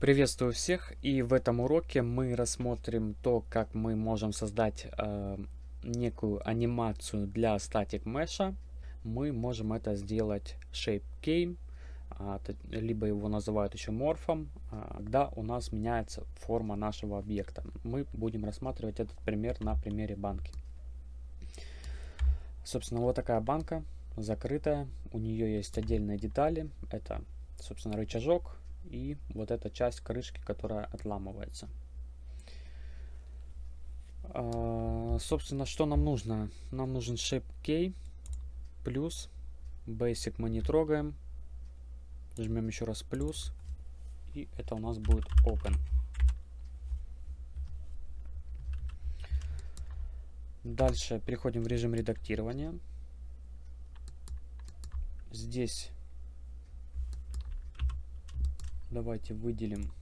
Приветствую всех и в этом уроке мы рассмотрим то, как мы можем создать э, некую анимацию для статик mesh. Мы можем это сделать shape key, а, либо его называют еще морфом, а, когда у нас меняется форма нашего объекта. Мы будем рассматривать этот пример на примере банки. Собственно, вот такая банка, закрытая, у нее есть отдельные детали, это, собственно, рычажок, и вот эта часть крышки, которая отламывается. А, собственно, что нам нужно? Нам нужен shape key плюс basic мы не трогаем. Жмем еще раз плюс. И это у нас будет open. Дальше переходим в режим редактирования. Здесь Давайте выделим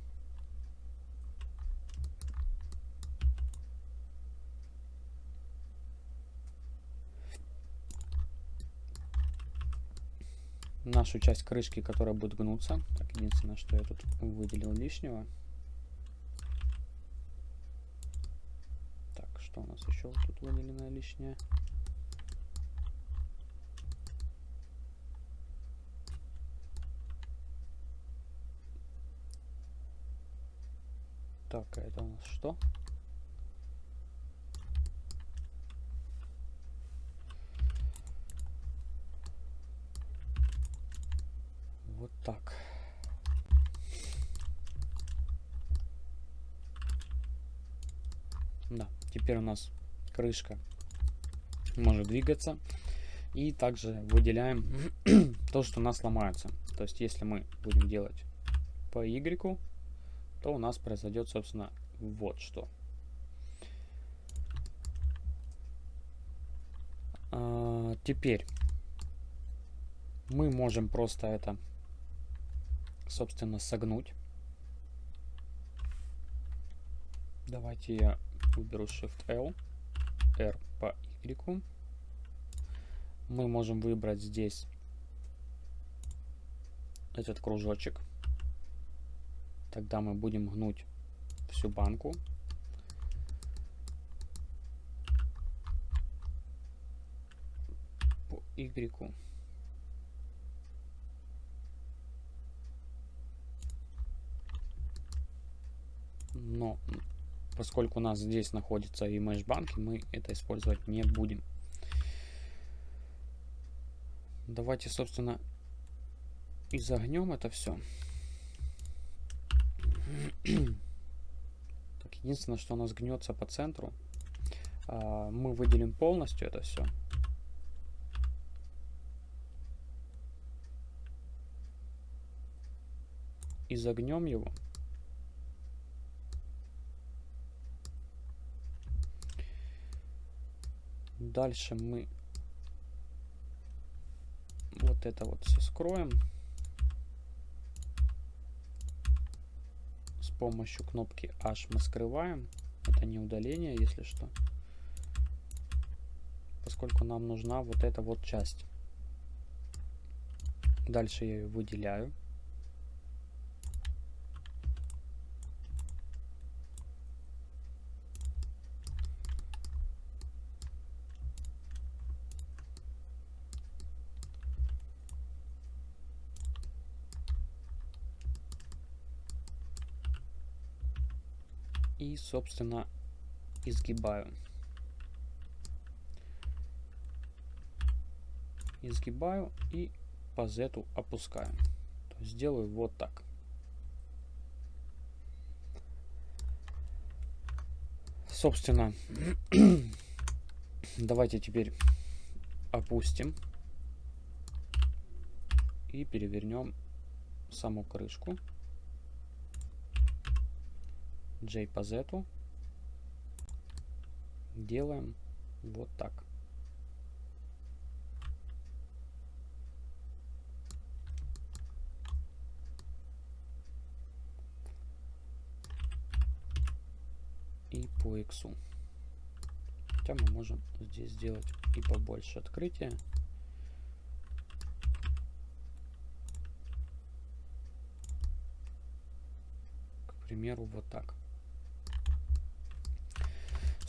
нашу часть крышки, которая будет гнуться. Так, единственное, что я тут выделил лишнего. Так, что у нас еще тут выделено лишнее? Так, а это у нас что? Вот так. Да, теперь у нас крышка может двигаться. И также выделяем то, что у нас ломается. То есть, если мы будем делать по Y, то у нас произойдет, собственно, вот что. А, теперь мы можем просто это, собственно, согнуть. Давайте я выберу Shift-L, R по Y. Мы можем выбрать здесь этот кружочек. Тогда мы будем гнуть всю банку. По Y. Но поскольку у нас здесь находится и mesh банки, мы это использовать не будем. Давайте, собственно, изогнем это все. Так, единственное, что у нас гнется по центру. А, мы выделим полностью это все. И загнем его. Дальше мы вот это вот все скроем. Помощью кнопки H мы скрываем. Это не удаление, если что. Поскольку нам нужна вот эта вот часть. Дальше я ее выделяю. И, собственно, изгибаю. Изгибаю и по z опускаю. То есть сделаю вот так. Собственно, давайте теперь опустим и перевернем саму крышку. J по Z. Делаем вот так. И по X. Хотя мы можем здесь сделать и побольше открытия. примеру, вот так.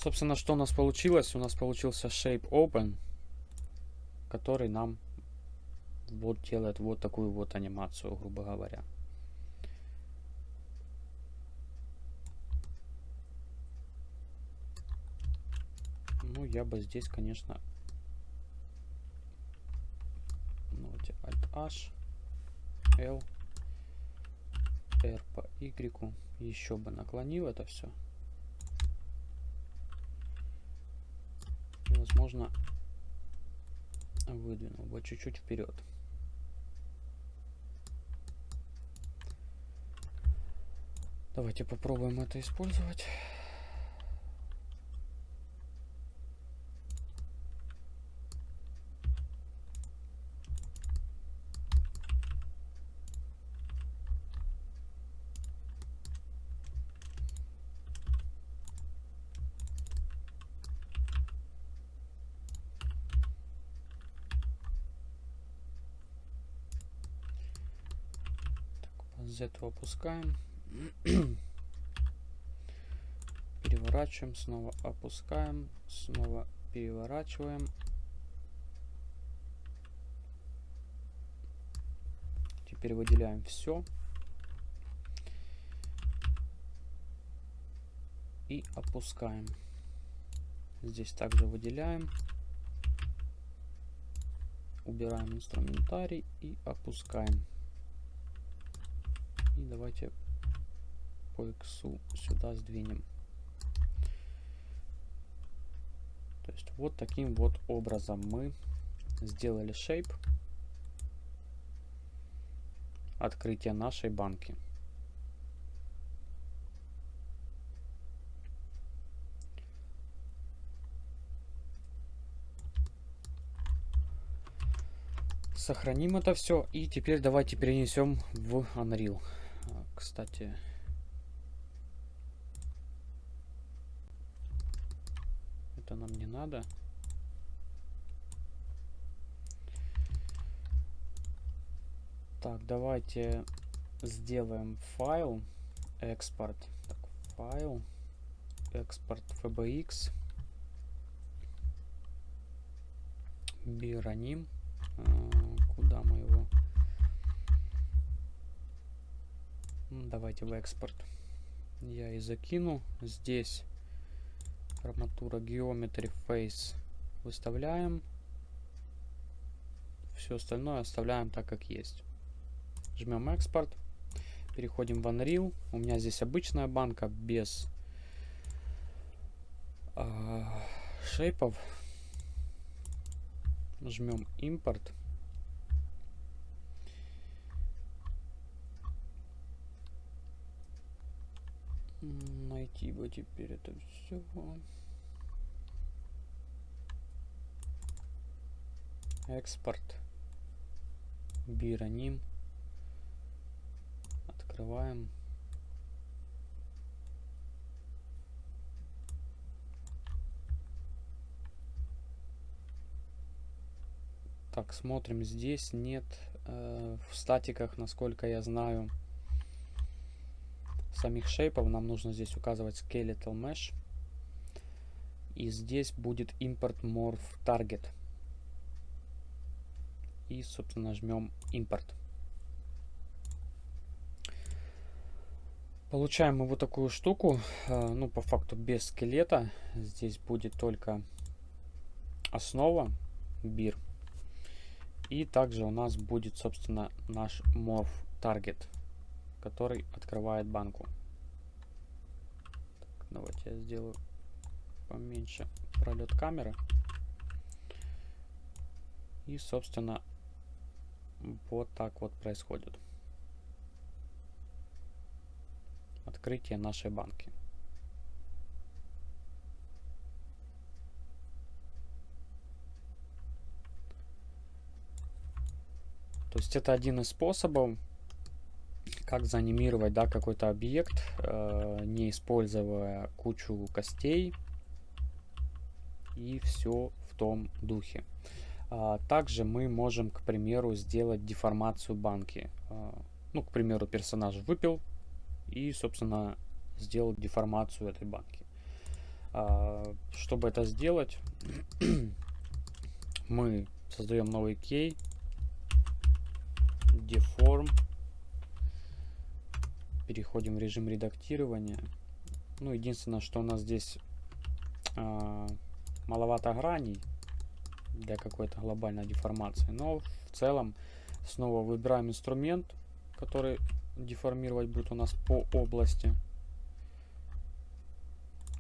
Собственно, что у нас получилось? У нас получился Shape Open, который нам вот делает вот такую вот анимацию, грубо говоря. Ну, я бы здесь, конечно, ну, Alt-H, L, R по Y, еще бы наклонил это все. Возможно, выдвинул бы чуть-чуть вперед. Давайте попробуем это использовать. Z опускаем. Переворачиваем, снова опускаем, снова переворачиваем. Теперь выделяем все. И опускаем. Здесь также выделяем. Убираем инструментарий и опускаем. И давайте по x сюда сдвинем. То есть вот таким вот образом мы сделали shape открытия нашей банки. Сохраним это все и теперь давайте перенесем в Unreal кстати. Это нам не надо. Так, давайте сделаем файл, экспорт. Так, файл, экспорт FBX. Бироним. А, Давайте в экспорт. Я и закину. Здесь арматура Geometry Face выставляем. Все остальное оставляем так, как есть. Жмем экспорт. Переходим в Unreal. У меня здесь обычная банка без э, шейпов. Жмем импорт. Найти бы теперь это все. Экспорт. Бироним. Открываем. Так, смотрим. Здесь нет э, в статиках, насколько я знаю, самих шейпов нам нужно здесь указывать skeletal mesh. И здесь будет import morph target. И, собственно, жмем импорт. Получаем мы вот такую штуку. Э, ну, по факту без скелета. Здесь будет только основа, бир. И также у нас будет, собственно, наш morph target который открывает банку. Так, давайте я сделаю поменьше пролет камеры. И, собственно, вот так вот происходит. Открытие нашей банки. То есть это один из способов как заанимировать да, какой-то объект, э, не используя кучу костей и все в том духе. А, также мы можем, к примеру, сделать деформацию банки. А, ну, к примеру, персонаж выпил, и, собственно, сделать деформацию этой банки. А, чтобы это сделать, мы создаем новый кей, deform, переходим в режим редактирования. Ну, единственное, что у нас здесь а, маловато граней для какой-то глобальной деформации. Но в целом снова выбираем инструмент, который деформировать будет у нас по области.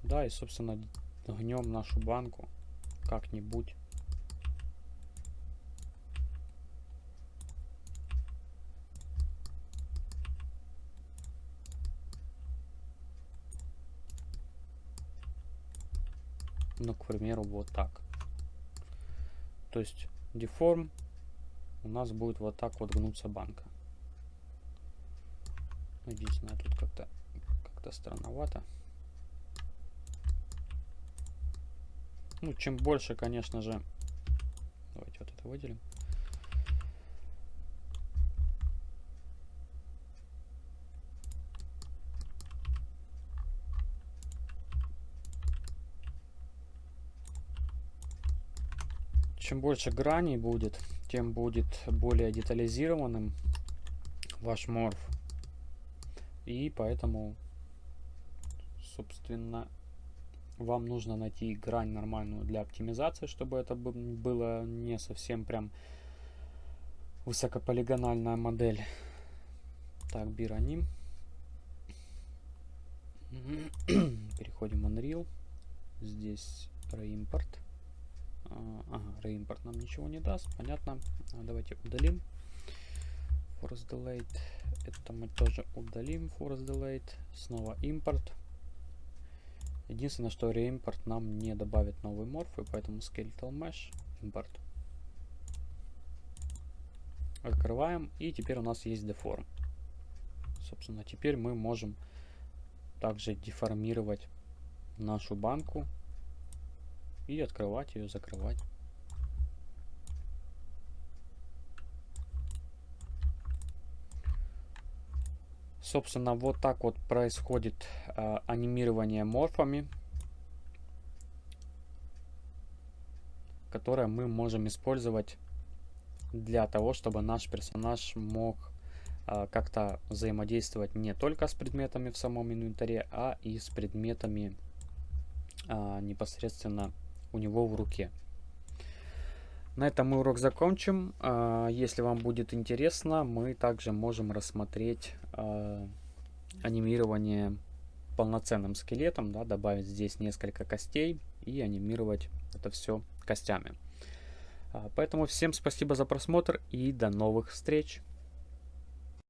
Да, и собственно гнем нашу банку как-нибудь. Ну, к примеру, вот так. То есть деформ у нас будет вот так вот гнуться банка. Единственное, тут как-то как-то странновато. Ну, чем больше, конечно же... Давайте вот это выделим. Чем больше граней будет, тем будет более детализированным ваш морф. И поэтому, собственно, вам нужно найти грань нормальную для оптимизации, чтобы это было не совсем прям высокополигональная модель. Так, бироним. Переходим в Unreal. Здесь reimport. Ага, реимпорт нам ничего не даст, понятно. А, давайте удалим. Force delayed. Это мы тоже удалим. Force delayed. Снова импорт. Единственное, что реимпорт нам не добавит новый морф, и поэтому skeletal mesh импорт. Открываем, и теперь у нас есть deform. Собственно, теперь мы можем также деформировать нашу банку и открывать ее, закрывать. Собственно, вот так вот происходит э, анимирование морфами, которое мы можем использовать для того, чтобы наш персонаж мог э, как-то взаимодействовать не только с предметами в самом инвентаре, а и с предметами э, непосредственно у него в руке. На этом мы урок закончим. А, если вам будет интересно, мы также можем рассмотреть а, анимирование полноценным скелетом, да, добавить здесь несколько костей и анимировать это все костями. А, поэтому всем спасибо за просмотр и до новых встреч!